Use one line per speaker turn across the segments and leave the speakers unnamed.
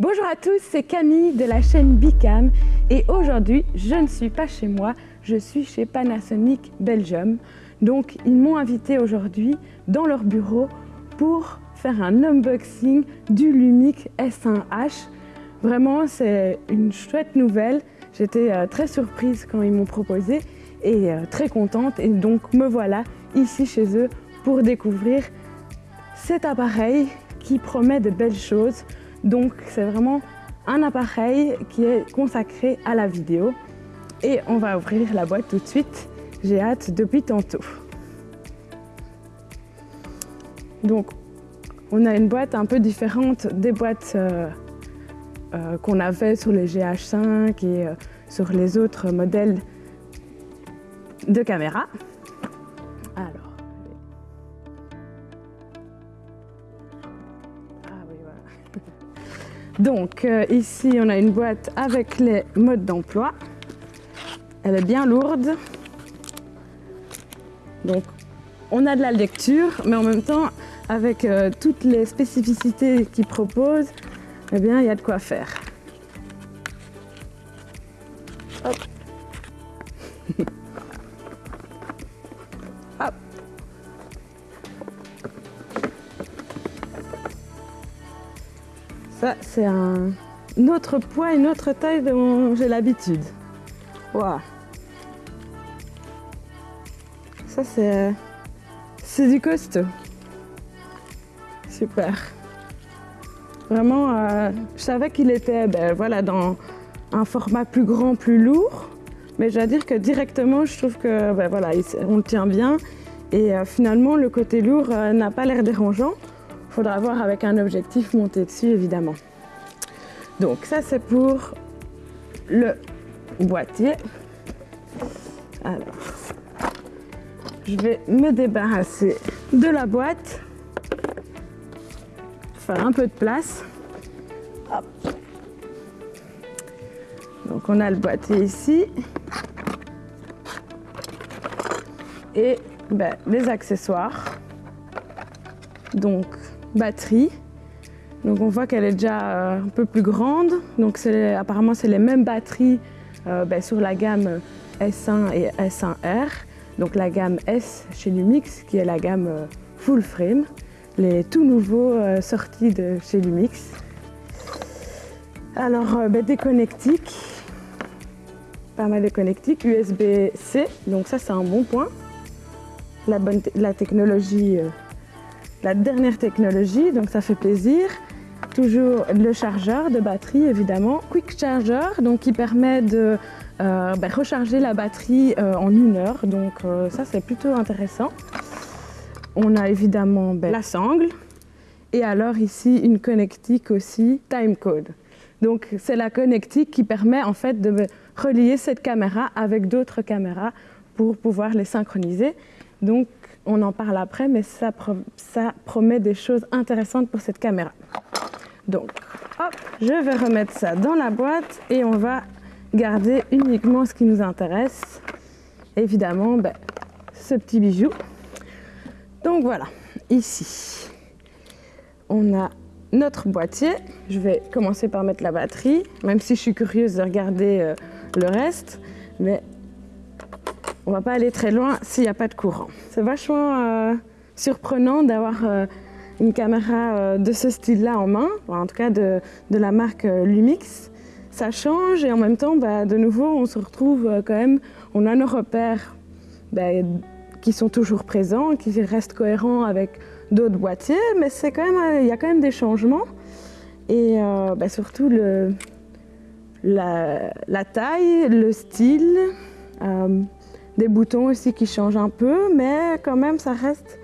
Bonjour à tous, c'est Camille de la chaîne Bicam et aujourd'hui je ne suis pas chez moi, je suis chez Panasonic Belgium. Donc ils m'ont invité aujourd'hui dans leur bureau pour faire un unboxing du Lumix S1H. Vraiment c'est une chouette nouvelle, j'étais euh, très surprise quand ils m'ont proposé et euh, très contente et donc me voilà ici chez eux pour découvrir cet appareil qui promet de belles choses. Donc c'est vraiment un appareil qui est consacré à la vidéo. Et on va ouvrir la boîte tout de suite. J'ai hâte depuis tantôt. Donc on a une boîte un peu différente des boîtes euh, euh, qu'on avait sur les GH5 et euh, sur les autres modèles de caméra. Donc euh, ici, on a une boîte avec les modes d'emploi. Elle est bien lourde. Donc on a de la lecture, mais en même temps, avec euh, toutes les spécificités qu'ils proposent, eh bien, il y a de quoi faire. Ça, c'est un autre poids, une autre taille dont j'ai l'habitude. Waouh Ça, c'est... C'est du costaud. Super. Vraiment, euh, je savais qu'il était ben, voilà, dans un format plus grand, plus lourd. Mais je dois dire que directement, je trouve que ben, on le tient bien. Et euh, finalement, le côté lourd euh, n'a pas l'air dérangeant. Faudra voir avec un objectif monté dessus, évidemment. Donc ça, c'est pour le boîtier. Alors, je vais me débarrasser de la boîte. Faire un peu de place. Donc on a le boîtier ici. Et ben, les accessoires. Donc batterie. Donc on voit qu'elle est déjà euh, un peu plus grande. Donc apparemment c'est les mêmes batteries euh, ben, sur la gamme S1 et S1R. Donc la gamme S chez Lumix qui est la gamme euh, full frame. Les tout nouveaux sortis de chez Lumix. Alors ben, des connectiques, pas mal de connectiques, USB-C, donc ça c'est un bon point. La, bonne la technologie la dernière technologie, donc ça fait plaisir. Toujours le chargeur de batterie évidemment, Quick Charger, donc qui permet de euh, ben, recharger la batterie euh, en une heure, donc euh, ça c'est plutôt intéressant. On a évidemment ben, la sangle et alors ici une connectique aussi timecode. Donc c'est la connectique qui permet en fait de relier cette caméra avec d'autres caméras pour pouvoir les synchroniser. Donc on en parle après, mais ça, promet des choses intéressantes pour cette caméra. Donc, hop, je vais remettre ça dans la boîte et on va garder uniquement ce qui nous intéresse. Évidemment, ben, ce petit bijou. Donc voilà, ici, on a notre boîtier. Je vais commencer par mettre la batterie, même si je suis curieuse de regarder euh, le reste. On va pas aller très loin s'il n'y a pas de courant. C'est vachement euh, surprenant d'avoir euh, une caméra euh, de ce style-là en main, en tout cas de, la marque Lumix. Ça change et en même temps, bah, de nouveau, on se retrouve quand même, on a nos repères bah, qui sont toujours présents, qui restent cohérents avec d'autres boîtiers, mais c'est quand il y a quand même des changements. Et bah, surtout le, la, taille, le style, des boutons aussi qui changent un peu, mais quand même, ça reste,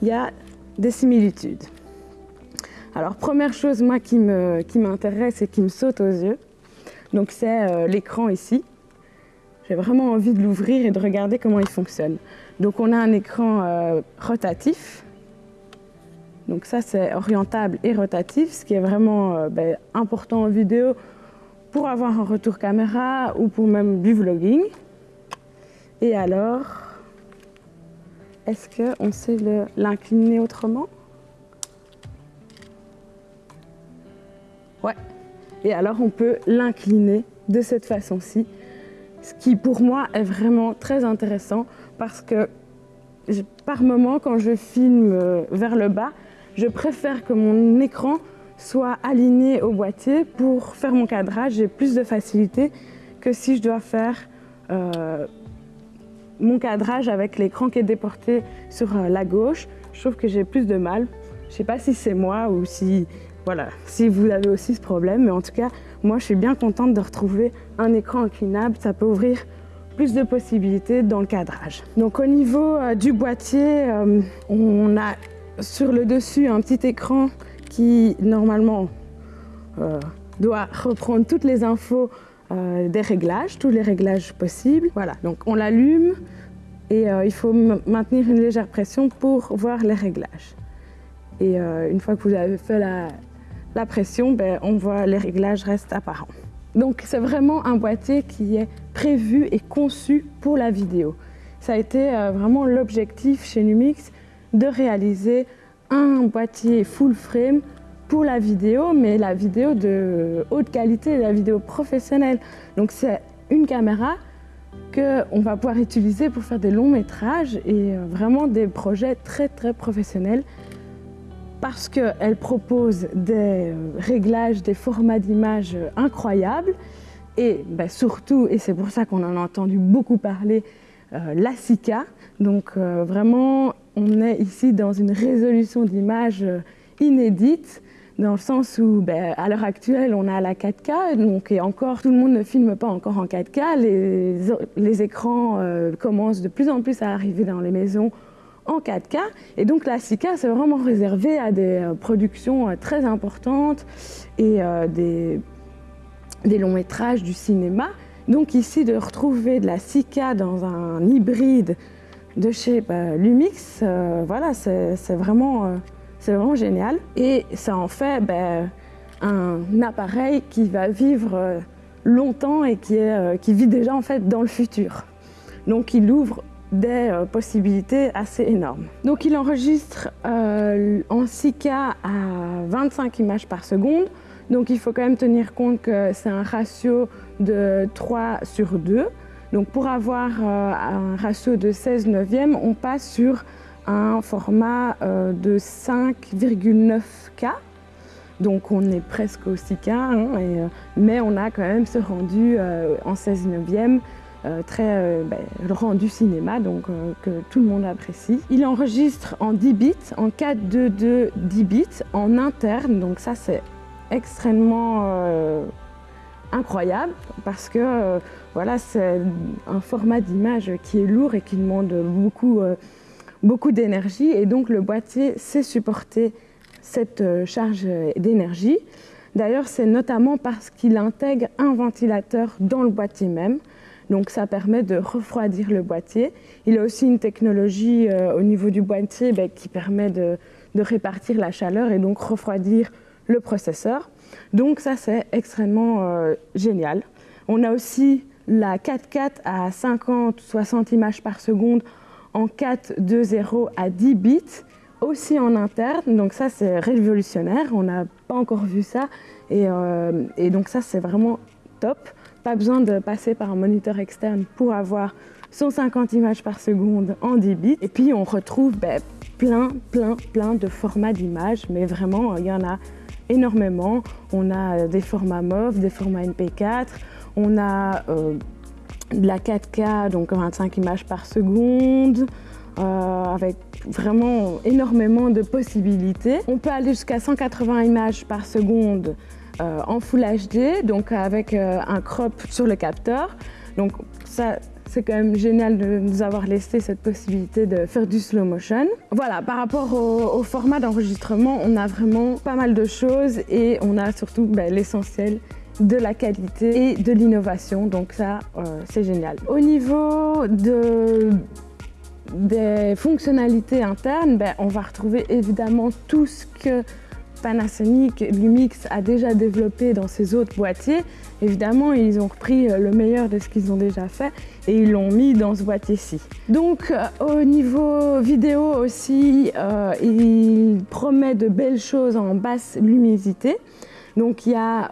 il y a des similitudes. Alors, première chose, moi, qui m'intéresse qui et qui me saute aux yeux, donc c'est euh, l'écran ici. J'ai vraiment envie de l'ouvrir et de regarder comment il fonctionne. Donc, on a un écran euh, rotatif. Donc ça, c'est orientable et rotatif, ce qui est vraiment euh, ben, important en vidéo pour avoir un retour caméra ou pour même du vlogging. Et alors, est-ce qu'on sait l'incliner autrement? Ouais. Et alors on peut l'incliner de cette façon-ci, ce qui pour moi est vraiment très intéressant parce que par moment quand je filme euh, vers le bas, je préfère que mon écran soit aligné au boîtier pour faire mon cadrage. J'ai plus de facilité que si je dois faire euh, mon cadrage avec l'écran qui est déporté sur euh, la gauche. Je trouve que j'ai plus de mal. Je ne sais pas si c'est moi ou si, voilà, si vous avez aussi ce problème, mais en tout cas, moi je suis bien contente de retrouver un écran inclinable. Ça peut ouvrir plus de possibilités dans le cadrage. Donc au niveau euh, du boîtier, on a sur le dessus un petit écran qui normalement euh, doit reprendre toutes les infos euh, des réglages, tous les réglages possibles. Voilà, donc on l'allume et euh, il faut maintenir une légère pression pour voir les réglages. Et une fois que vous avez fait la, pression, ben, on voit les réglages restent apparents. Donc c'est vraiment un boîtier qui est prévu et conçu pour la vidéo. Ça a été vraiment l'objectif chez Numix de réaliser un boîtier full frame pour la vidéo, mais la vidéo de haute qualité, la vidéo professionnelle. Donc c'est une caméra qu'on va pouvoir utiliser pour faire des longs métrages et euh, vraiment des projets très très professionnels parce qu'elle propose des euh, réglages, des formats d'image incroyables et ben, surtout, et c'est pour ça qu'on en a entendu beaucoup parler, euh, la SICA. Donc vraiment on est ici dans une résolution d'image euh, inédite, dans le sens où, ben, à l'heure actuelle, on a la 4K, donc et encore, tout le monde ne filme pas encore en 4K. Les, les écrans euh, commencent de plus en plus à arriver dans les maisons en 4K. Et donc la 6K, c'est vraiment réservé à des euh, productions très importantes et des, des longs métrages du cinéma. Donc ici, de retrouver de la 6K dans un hybride de chez bah, Lumix, euh, voilà, c'est vraiment, euh, vraiment génial. Et ça en fait bah, un appareil qui va vivre euh, longtemps et qui, est, qui vit déjà en fait dans le futur. Donc il ouvre des possibilités assez énormes. Donc il enregistre en 6K à 25 images par seconde. Donc il faut quand même tenir compte que c'est un ratio de 3 sur 2. Donc pour avoir euh, un ratio de 16 neuvième, on passe sur un format euh, de 5,9K. Donc on est presque au 6K, hein, euh, mais on a quand même ce rendu en 16 neuvième, très ben, le rendu cinéma, donc que tout le monde apprécie. Il enregistre en 10 bits, en 4.2.2 10 bits, en interne, donc ça c'est extrêmement incroyable parce que euh, voilà, c'est un format d'image qui est lourd et qui demande beaucoup, euh, beaucoup d'énergie et donc le boîtier sait supporter cette euh, charge d'énergie. D'ailleurs, c'est notamment parce qu'il intègre un ventilateur dans le boîtier même. Donc ça permet de refroidir le boîtier. Il a aussi une technologie au niveau du boîtier ben, qui permet de, répartir la chaleur et donc refroidir le processeur. Donc ça, c'est extrêmement euh, génial. On a aussi la 4.4 à 50-60 images par seconde en 4.2.0 à 10 bits, aussi en interne. Donc ça, c'est révolutionnaire. On n'a pas encore vu ça. Et, euh, donc ça, c'est vraiment top. Pas besoin de passer par un moniteur externe pour avoir 150 images par seconde en 10 bits. Et puis, on retrouve ben, plein, plein, plein de formats d'images. Mais vraiment, il y en a énormément. On a euh, des formats MOV, des formats MP4, on a euh, de la 4K, donc 25 images par seconde, euh, avec vraiment énormément de possibilités. On peut aller jusqu'à 180 images par seconde en Full HD, donc avec un crop sur le capteur. Donc ça, c'est quand même génial de nous avoir laissé cette possibilité de faire du slow motion. Voilà, par rapport au, format d'enregistrement, on a vraiment pas mal de choses et on a surtout ben, l'essentiel de la qualité et de l'innovation, donc ça, euh, c'est génial. Au niveau de, des fonctionnalités internes, ben, on va retrouver évidemment tout ce que Panasonic Lumix a déjà développé dans ses autres boîtiers. Évidemment, ils ont repris euh, le meilleur de ce qu'ils ont déjà fait et ils l'ont mis dans ce boîtier-ci. Donc euh, au niveau vidéo aussi, il promet de belles choses en basse luminosité. Donc il y a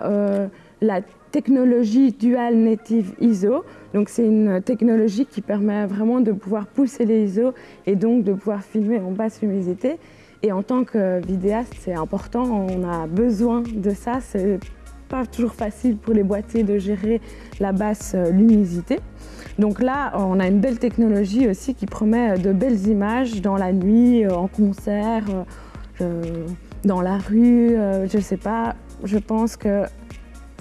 la technologie Dual Native ISO. Donc c'est une technologie qui permet vraiment de pouvoir pousser les ISO et donc de pouvoir filmer en basse luminosité. Et en tant que vidéaste, c'est important, on a besoin de ça. C'est pas toujours facile pour les boîtiers de gérer la basse luminosité. Donc là, on a une belle technologie aussi qui promet de belles images dans la nuit, en concert, euh, dans la rue, euh, je ne sais pas. Je pense que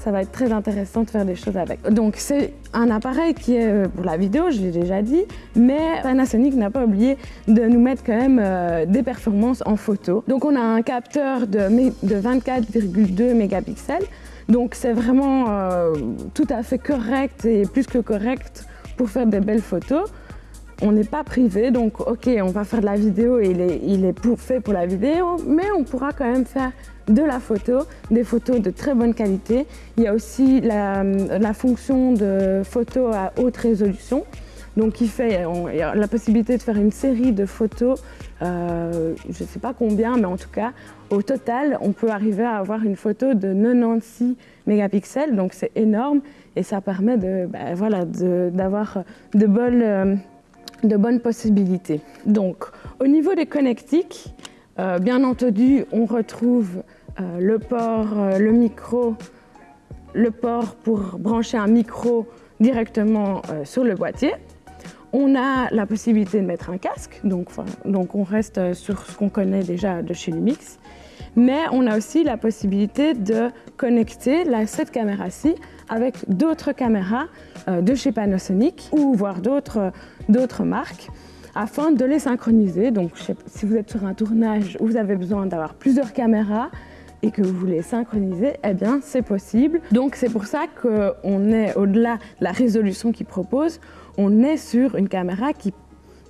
ça va être très intéressant de faire des choses avec. Donc c'est un appareil qui est euh, pour la vidéo, je l'ai déjà dit, mais Panasonic n'a pas oublié de nous mettre quand même des performances en photo. Donc on a un capteur de, de 24,2 mégapixels, donc c'est vraiment tout à fait correct et plus que correct pour faire des belles photos. On n'est pas privé, donc ok, on va faire de la vidéo et il est, il est fait pour la vidéo, mais on pourra quand même faire de la photo, des photos de très bonne qualité. Il y a aussi la, fonction de photo à haute résolution, donc il fait il a la possibilité de faire une série de photos, euh, je ne sais pas combien, mais en tout cas, au total, on peut arriver à avoir une photo de 96 mégapixels, donc c'est énorme et ça permet de, ben, voilà, d'avoir de, bonnes, euh, de bonnes possibilités. Donc, au niveau des connectiques, euh, bien entendu, on retrouve euh, le port, euh, le micro, le port pour brancher un micro directement sur le boîtier. On a la possibilité de mettre un casque, donc, on reste sur ce qu'on connaît déjà de chez Lumix. Mais on a aussi la possibilité de connecter la, cette caméra-ci avec d'autres caméras de chez Panasonic ou voire d'autres marques afin de les synchroniser. Donc si vous êtes sur un tournage où vous avez besoin d'avoir plusieurs caméras et que vous voulez synchroniser, eh bien c'est possible. Donc c'est pour ça qu'on est au-delà de la résolution qu'ils proposent, on est sur une caméra qui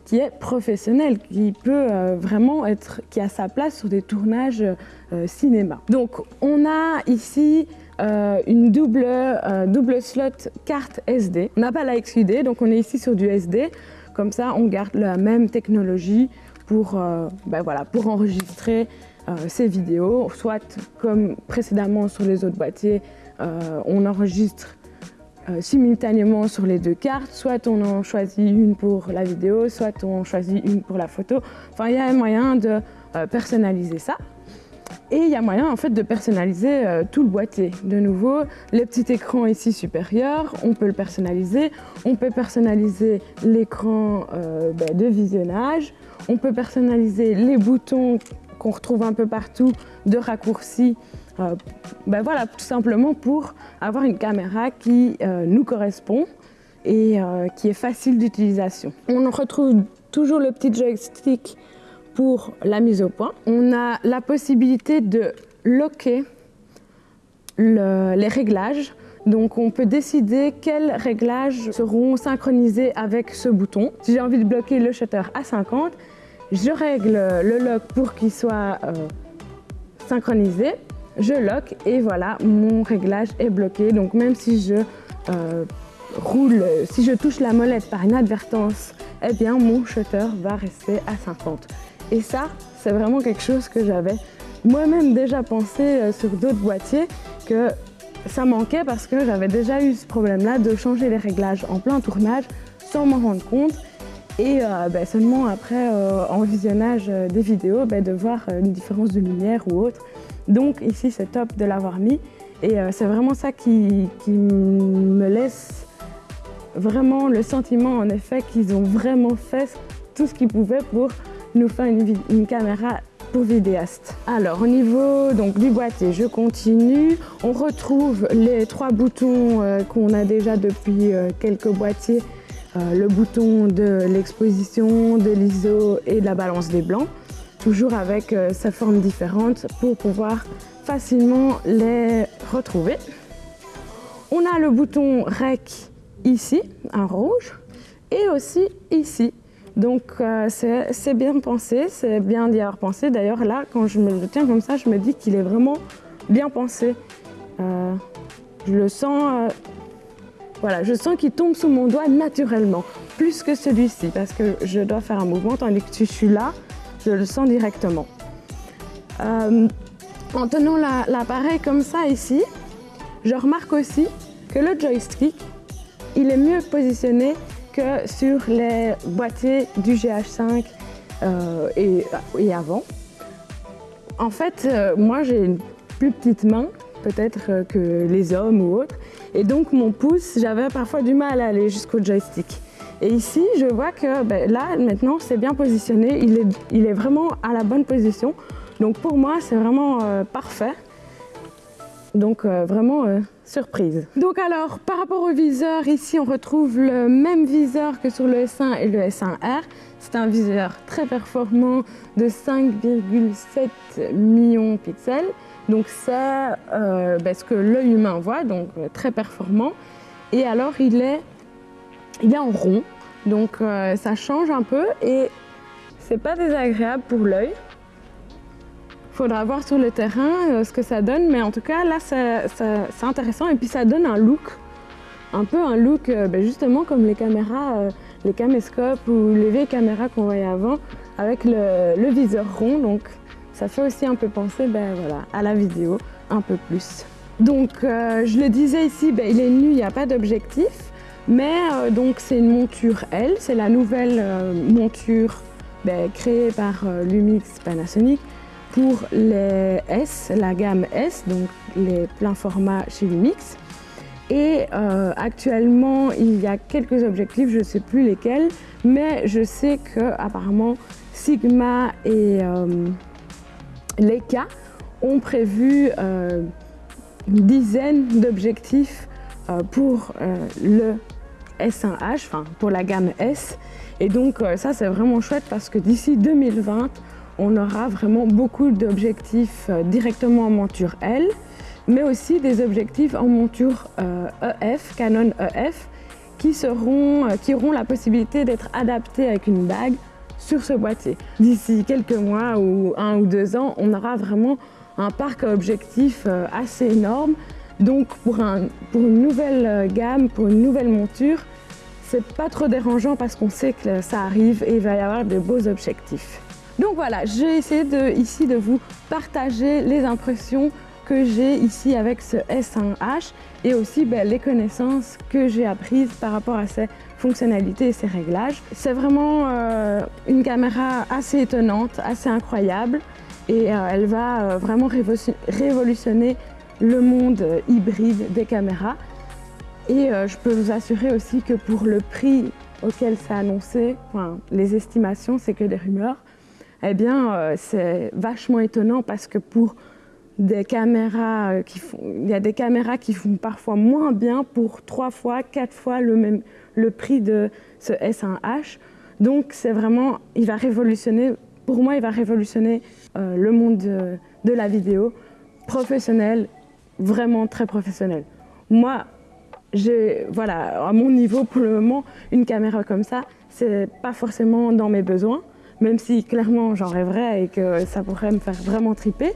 qui est professionnelle, qui peut euh, vraiment être, qui a sa place sur des tournages euh, cinéma. Donc on a ici euh, une double, double slot carte SD. On n'a pas la XUD, donc on est ici sur du SD. Comme ça, on garde la même technologie pour, euh, ben enregistrer euh, ces vidéos, soit comme précédemment sur les autres boîtiers, on enregistre euh, simultanément sur les deux cartes, soit on en choisit une pour la vidéo, soit on choisit une pour la photo. Enfin, il y a un moyen de euh, personnaliser ça. Et il y a moyen en fait de personnaliser euh, tout le boîtier. De nouveau, le petit écran ici supérieur, on peut le personnaliser. On peut personnaliser l'écran euh, ben, de visionnage. On peut personnaliser les boutons qu'on retrouve un peu partout de raccourcis euh, ben voilà, tout simplement pour avoir une caméra qui nous correspond et qui est facile d'utilisation. On retrouve toujours le petit joystick pour la mise au point. On a la possibilité de locker le, les réglages. Donc on peut décider quels réglages seront synchronisés avec ce bouton. Si j'ai envie de bloquer le shutter à 50, je règle le lock pour qu'il soit euh, synchronisé je lock et voilà, mon réglage est bloqué. Donc même si je euh, roule, si je touche la molette par inadvertance, eh bien mon shutter va rester à 50. Et ça, c'est vraiment quelque chose que j'avais moi-même déjà pensé euh, sur d'autres boîtiers que ça manquait parce que j'avais déjà eu ce problème-là de changer les réglages en plein tournage sans m'en rendre compte et euh, ben, seulement après euh, en visionnage des vidéos ben, de voir une différence de lumière ou autre. Donc ici c'est top de l'avoir mis et c'est vraiment ça qui, qui, me laisse vraiment le sentiment en effet qu'ils ont vraiment fait tout ce qu'ils pouvaient pour nous faire une, caméra pour vidéaste. Alors au niveau donc, du boîtier, je continue. On retrouve les trois boutons euh, qu'on a déjà depuis euh, quelques boîtiers. Euh, le bouton de l'exposition, de l'ISO et de la balance des blancs toujours avec sa forme différente pour pouvoir facilement les retrouver. On a le bouton REC ici, en rouge, et aussi ici. Donc euh, c'est bien pensé, c'est bien d'y avoir pensé. D'ailleurs là, quand je me le tiens comme ça, je me dis qu'il est vraiment bien pensé. Euh, je le sens, euh, voilà, je sens qu'il tombe sous mon doigt naturellement, plus que celui-ci, parce que je dois faire un mouvement, tandis que je suis là, je le sens directement. En tenant l'appareil comme ça ici, je remarque aussi que le joystick, il est mieux positionné que sur les boîtiers du GH5 euh, et, avant. En fait, euh, moi j'ai une plus petite main peut-être que les hommes ou autres. Et donc mon pouce, j'avais parfois du mal à aller jusqu'au joystick. Et ici, je vois que ben, là, maintenant, c'est bien positionné. Il est, il est, vraiment à la bonne position. Donc pour moi, c'est vraiment euh, parfait. Donc euh, vraiment euh, surprise. Donc alors, par rapport au viseur, ici, on retrouve le même viseur que sur le S1 et le S1R. C'est un viseur très performant de 5,7 millions de pixels. Donc c'est ben, ce que l'œil humain voit, donc très performant. Et alors, il est il est en rond, donc euh, ça change un peu et c'est pas désagréable pour l'œil. Faudra voir sur le terrain euh, ce que ça donne, mais en tout cas là c'est intéressant et puis ça donne un look, un peu un look euh, ben, justement comme les caméras, les caméscopes ou les vieilles caméras qu'on voyait avant avec le, viseur rond, donc ça fait aussi un peu penser ben, voilà, à la vidéo un peu plus. Donc je le disais ici, ben, il est nu, il n'y a pas d'objectif. Mais euh, donc c'est une monture L, c'est la nouvelle euh, monture ben, créée par euh, Lumix Panasonic pour les S, la gamme S, donc les pleins formats chez Lumix. Et actuellement, il y a quelques objectifs, je ne sais plus lesquels, mais je sais que apparemment Sigma et Leica ont prévu une dizaine d'objectifs pour le S1H, enfin pour la gamme S. Et donc euh, ça c'est vraiment chouette parce que d'ici 2020, on aura vraiment beaucoup d'objectifs euh, directement en monture L, mais aussi des objectifs en monture EF, e Canon EF, euh, qui auront la possibilité d'être adaptés avec une bague sur ce boîtier. D'ici quelques mois ou un ou deux ans, on aura vraiment un parc à objectifs assez énorme donc pour, une nouvelle gamme, pour une nouvelle monture, c'est pas trop dérangeant parce qu'on sait que ça arrive et il va y avoir de beaux objectifs. Donc voilà, j'ai essayé ici de vous partager les impressions que j'ai ici avec ce S1H et aussi ben, les connaissances que j'ai apprises par rapport à ses fonctionnalités et ses réglages. C'est vraiment euh, une caméra assez étonnante, assez incroyable et euh, elle va euh, vraiment révolutionner le monde hybride des caméras. Et je peux vous assurer aussi que pour le prix auquel c'est annoncé, enfin, les estimations, c'est que des rumeurs, eh bien, euh, c'est vachement étonnant parce que pour des caméras euh, qui font, il y a des caméras qui font parfois moins bien pour trois fois, quatre fois le même le prix de ce S1H. Donc c'est vraiment, il va révolutionner, pour moi, il va révolutionner le monde de, la vidéo professionnelle vraiment très professionnel. Moi, j'ai, voilà, à mon niveau pour le moment, une caméra comme ça, c'est pas forcément dans mes besoins, même si clairement j'en rêverais et que ça pourrait me faire vraiment triper.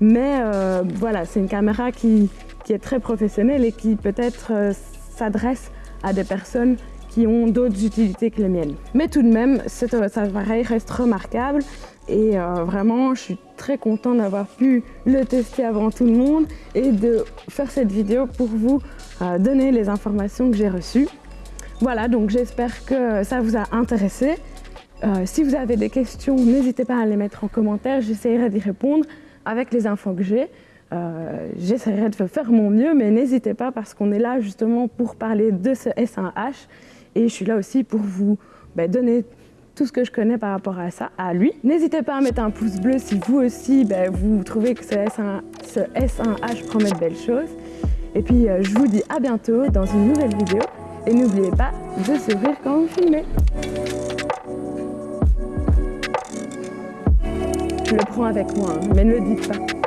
Mais euh, voilà, c'est une caméra qui, qui, est très professionnelle et qui peut-être euh, s'adresse à des personnes qui ont d'autres utilités que les miennes. Mais tout de même, cet appareil reste remarquable et euh, vraiment, je suis très contente d'avoir pu le tester avant tout le monde et de faire cette vidéo pour vous donner les informations que j'ai reçues. Voilà, donc j'espère que ça vous a intéressé. Euh, si vous avez des questions, n'hésitez pas à les mettre en commentaire, j'essaierai d'y répondre avec les infos que j'ai. j'essaierai de faire mon mieux, mais n'hésitez pas parce qu'on est là justement pour parler de ce S1H et je suis là aussi pour vous ben, donner tout ce que je connais par rapport à ça, à lui. N'hésitez pas à mettre un pouce bleu si vous aussi ben, vous trouvez que ce, S1, ce S1H promet de belles choses. Et puis euh, je vous dis à bientôt dans une nouvelle vidéo. Et n'oubliez pas de sourire quand vous filmez. Je le prends avec moi, hein, mais ne le dites pas.